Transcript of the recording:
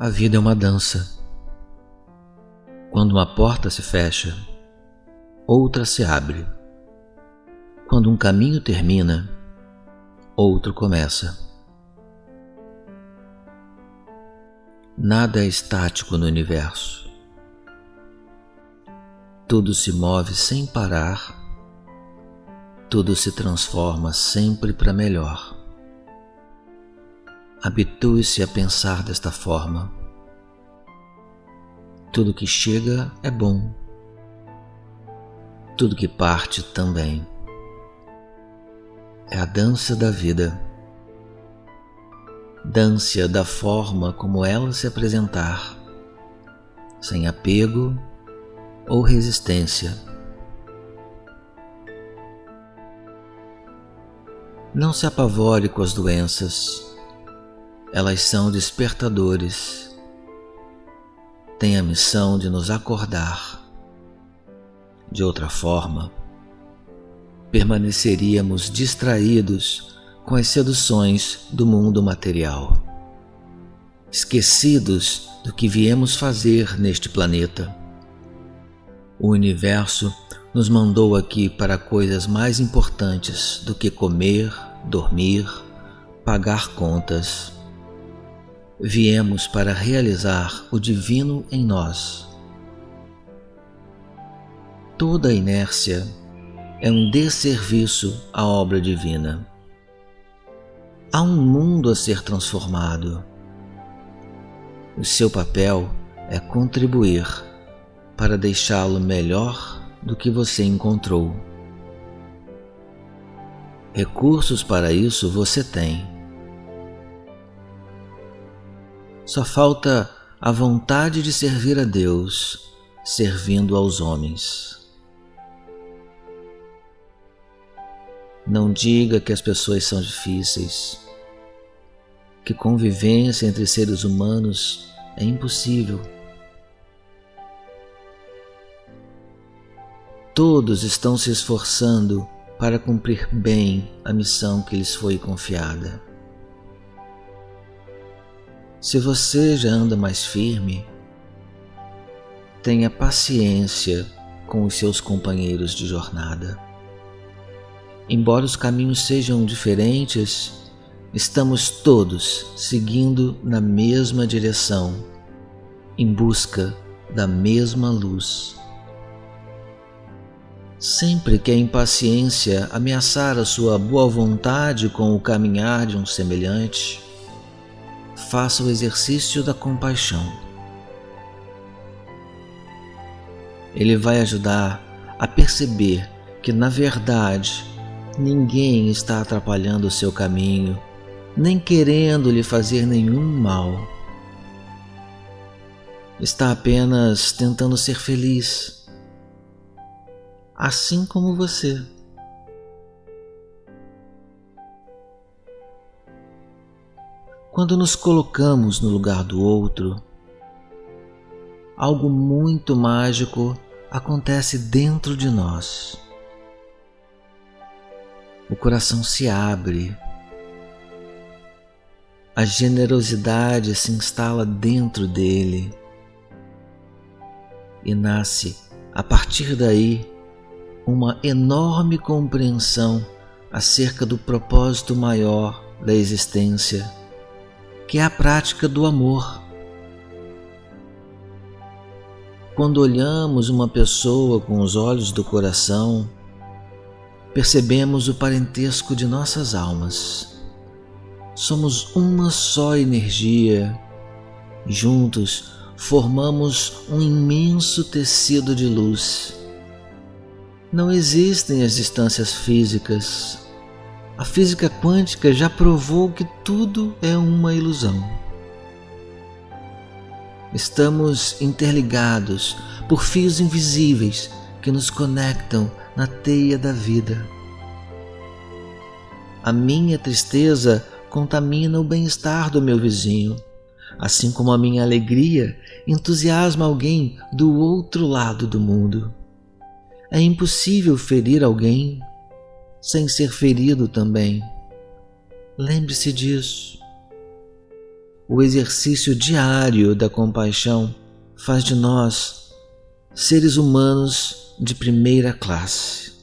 A vida é uma dança. Quando uma porta se fecha, outra se abre. Quando um caminho termina, outro começa. Nada é estático no universo. Tudo se move sem parar, tudo se transforma sempre para melhor. Habitue-se a pensar desta forma. Tudo que chega é bom, tudo que parte também. É a dança da vida. Dance-a da forma como ela se apresentar, sem apego ou resistência. Não se apavore com as doenças elas são despertadores, têm a missão de nos acordar. De outra forma, permaneceríamos distraídos com as seduções do mundo material, esquecidos do que viemos fazer neste planeta. O universo nos mandou aqui para coisas mais importantes do que comer, dormir, pagar contas viemos para realizar o divino em nós. Toda inércia é um desserviço à obra divina. Há um mundo a ser transformado. O seu papel é contribuir para deixá-lo melhor do que você encontrou. Recursos para isso você tem Só falta a vontade de servir a Deus, servindo aos homens. Não diga que as pessoas são difíceis, que convivência entre seres humanos é impossível. Todos estão se esforçando para cumprir bem a missão que lhes foi confiada. Se você já anda mais firme, tenha paciência com os seus companheiros de jornada. Embora os caminhos sejam diferentes, estamos todos seguindo na mesma direção, em busca da mesma luz. Sempre que a impaciência ameaçar a sua boa vontade com o caminhar de um semelhante, faça o exercício da compaixão. Ele vai ajudar a perceber que, na verdade, ninguém está atrapalhando o seu caminho, nem querendo lhe fazer nenhum mal. Está apenas tentando ser feliz, assim como você. Quando nos colocamos no lugar do outro, algo muito mágico acontece dentro de nós. O coração se abre, a generosidade se instala dentro dele. E nasce a partir daí uma enorme compreensão acerca do propósito maior da existência que é a prática do amor. Quando olhamos uma pessoa com os olhos do coração, percebemos o parentesco de nossas almas. Somos uma só energia. Juntos formamos um imenso tecido de luz. Não existem as distâncias físicas, a física quântica já provou que tudo é uma ilusão. Estamos interligados por fios invisíveis que nos conectam na teia da vida. A minha tristeza contamina o bem-estar do meu vizinho, assim como a minha alegria entusiasma alguém do outro lado do mundo. É impossível ferir alguém sem ser ferido também. Lembre-se disso. o exercício diário da compaixão faz de nós seres humanos de primeira classe.